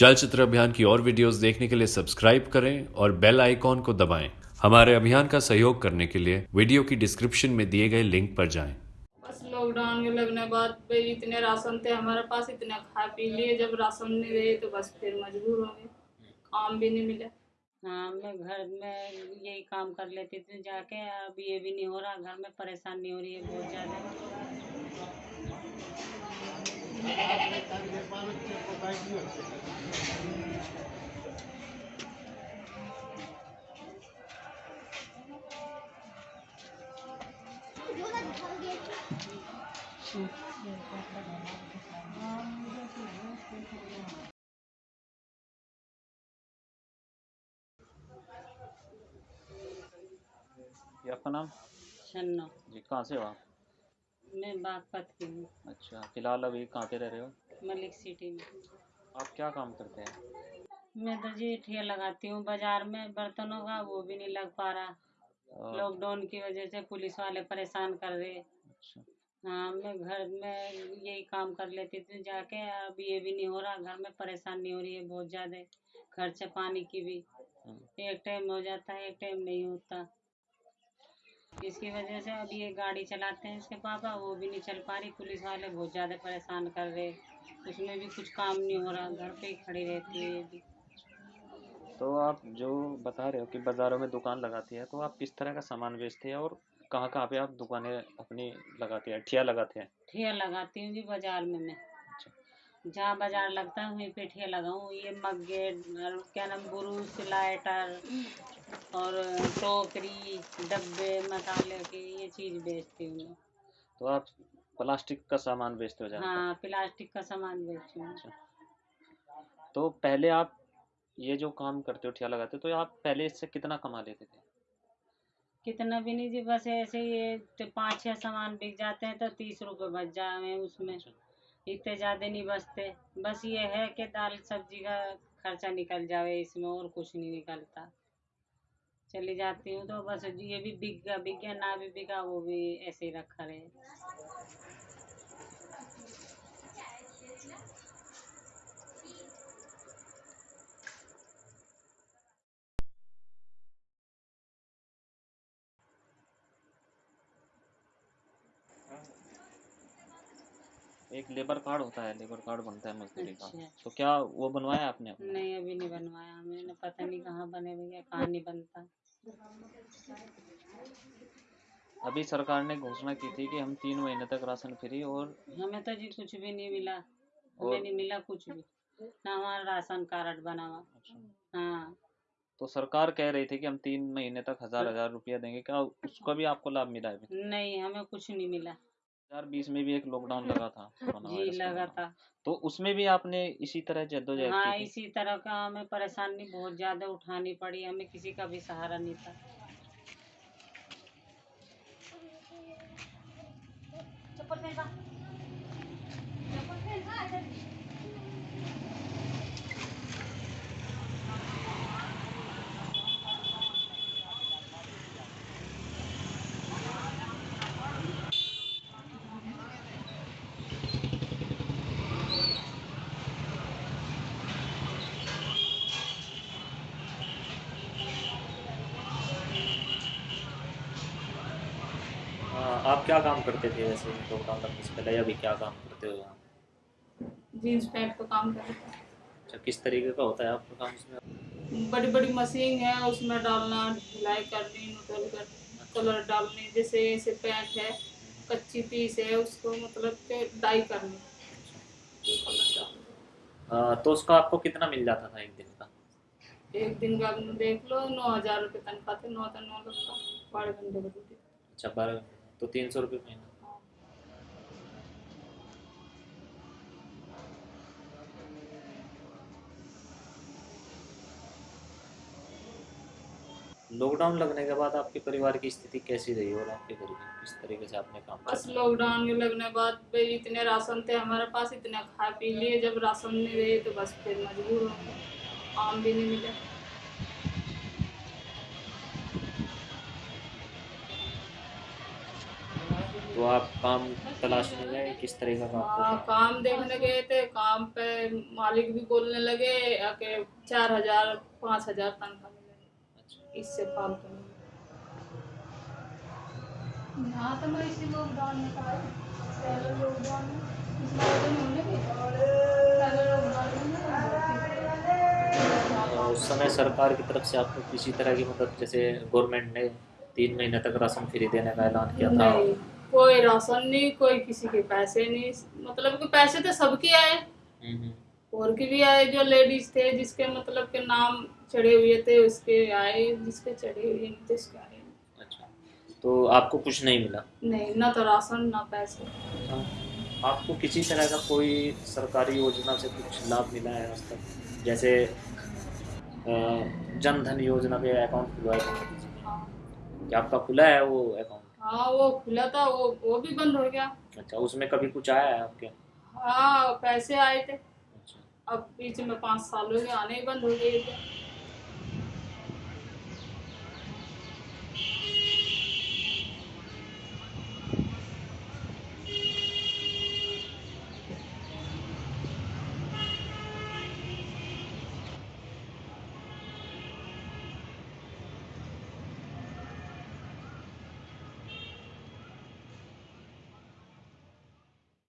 चलचित्र अभियान की और वीडियोस देखने के लिए सब्सक्राइब करें और बेल आइकॉन को दबाएँ। हमारे अभियान का सहयोग करने के लिए वीडियो की डिस्क्रिप्शन में दिए गए लिंक पर जाएँ। बस लॉकडाउन के लगने बाद पे इतने राशन थे हमारे पास इतने खा पी लिए जब राशन नहीं रहे तो बस फिर मजबूर हो गए। काम भी नहीं मिला। हाँ मैं घर में यही काम कर लेती थी जाके अब ये भी नहीं हो रहा घर में परेशानी हो रही है बहुत ज़्यादा। ये आपका नाम? छन्नो जी कहाँ से हो आप? मैं बागपत की हूँ। अच्छा फ़िलहाल अभी कहाँ पे रह रहे हो? मलिक सिटी में। आप क्या काम करते हैं? मैं तो जी ठिया लगाती हूँ। बाज़ार में बर्तनों का वो भी नहीं लग पा रहा। लॉकडाउन की वजह से पुलिस वाले परेशान कर रहे। अच्छा। हाँ मैं घर में यही काम कर लेती थी जाके। अब ये भी नहीं हो रहा घर में परेशानी हो रही है बहुत ज़्यादा। खर्चा पानी की भी। हम्म, एक टाइम हो जाता है एक टाइम नहीं होता। इसकी वजह से अब ये गाड़ी चलाते हैं इसके पापा वो भी नहीं चल पा रही। पुलिस वाले बहुत ज़्यादा परेशान कर रहे उसमें भी कुछ काम नहीं हो रहा घर पे ही खड़ी रहती है भी। तो आप जो बता रहे हो कि बाज़ारों में दुकान लगाती है तो आप किस तरह का सामान बेचते हैं और कहाँ कहाँ पे आप दुकानें अपनी लगाती हैं ठिया लगाते हैं? ठिया लगाती हूँ जी बाज़ार में मैं। जहाँ बाज़ार लगता है वहीं पे ठिया लगाऊँ। ये मग्गे और क्या नाम बुरुस लाइटर और टोकरी डब्बे मसाले की ये चीज़ बेचती हूँ मैं। तो आप प्लास्टिक का सामान बेचते हो हाँ प्लास्टिक का सामान बेचती हूँ। तो पहले आप ये जो काम करते हो ठिया लगाते हो तो आप पहले इससे कितना कमा लेते थे? कितना भी नहीं जी बस ऐसे ही ये पाँच छः सामान बिक जाते हैं तो तीस रुपए बच जाए उसमें। इतने ज़्यादा नहीं बचते। बस ये है कि दाल सब्ज़ी का खर्चा निकल जावे, इसमें और कुछ नहीं निकलता। चली जाती हूँ तो बस ये भी बिक गया बिक गया, ना भी बिका, वो भी ऐसे ही रखा रहे। एक लेबर कार्ड होता है लेबर कार्ड बनता है मजदूरी का। अच्छा। तो क्या वो बनवाया आपने अपना? नहीं अभी नहीं बनवाया। मैंने पता नहीं कहाँ बने भैया कहाँ नहीं बनता। अभी सरकार ने घोषणा की थी कि हम तीन महीने तक राशन फ्री और हमें तो जी कुछ भी नहीं मिला। हमें और- नहीं मिला कुछ भी। ना हमारा राशन कार्ड बना हुआ। हाँ। तो सरकार कह रही थी कि हम तीन महीने तक हज़ार हज़ार रुपया देंगे। क्या उसका भी आपको लाभ मिला है नहीं हमें कुछ नहीं मिला। हज़ार बीस में भी एक लॉकडाउन लगा था जी लगा था। तो उसमें भी आपने इसी तरह जद्दोजहद हाँ की इसी तरह का हमें परेशानी बहुत ज़्यादा उठानी पड़ी हमें किसी का भी सहारा नहीं था। हाँ, आप क्या काम करते थे वैसे लॉकडाउन लगने से पहले अभी क्या काम करते हो यहाँ? जीन्स पैंट का काम करते अच्छा किस तरीके का होता है आपका काम इसमें? बड़ी बड़ी मशीन है उसमें डालना ढिलाई करनी नुडल करनी कलर डालनी जैसे ऐसे पैंट है कच्ची पीस है उसको मतलब के डाई करनी। हाँ, तो उसका आपको कितना मिल जाता था एक दिन का? एक दिन का देख लो नौ हज़ार रुपये तनख्वाह थे नौ तो नौ लगता बारह घंटे का अच्छा बारह तो तीन सौ रुपये महीना। लॉकडाउन लगने के बाद आपके परिवार की स्थिति कैसी रही और आपके घर की किस तरीके से आपने काम बस लॉकडाउन के लगने के बाद पे इतने राशन थे हमारे पास इतने खा पी लिए जब राशन नहीं रहे तो बस फिर मजबूर हो काम भी नहीं मिला। तो आप काम तलाशने गए किस तरह का काम हाँ काम देखने गए थे काम पे मालिक भी बोलने लगे कि चार हज़ार पाँच हज़ार तनख्वाह मिलेगी अच्छा। इससे फालतू नहीं यहाँ तो मैं इसी लॉकडाउन में था पहले लॉकडाउन में इस लॉकडाउन होने भी पहले लॉकडाउन में मैं बहुत तो उस समय सरकार की तरफ़ से आपको किसी तरह की मदद जैसे गवर्नमेंट ने तीन महीने तक राशन फ्री देने का ऐलान किया था? नहीं। कोई राशन नहीं कोई किसी के पैसे नहीं। मतलब कि पैसे तो सबके आए। और के भी आए जो लेडीज़ थे जिसके मतलब के नाम चढ़े हुए थे उसके आए जिसके चढ़े हुए नहीं थे उसके आए अच्छा। तो आपको कुछ नहीं मिला? नहीं ना तो राशन ना पैसे। अच्छा। आपको किसी तरह का कोई सरकारी योजना से कुछ लाभ मिला है आज तक? जैसे जन धन योजना पे अकाउंट खुलवाया था। हाँ। क्या आपका खुला है वो अकाउंट हाँ वो खुला था वो वो भी बंद हो गया। अच्छा उसमें कभी कुछ आया है आपके? हाँ पैसे आए थे। अच्छा। अब बीच में पाँच साल हो गए आने ही बंद हो गए। थे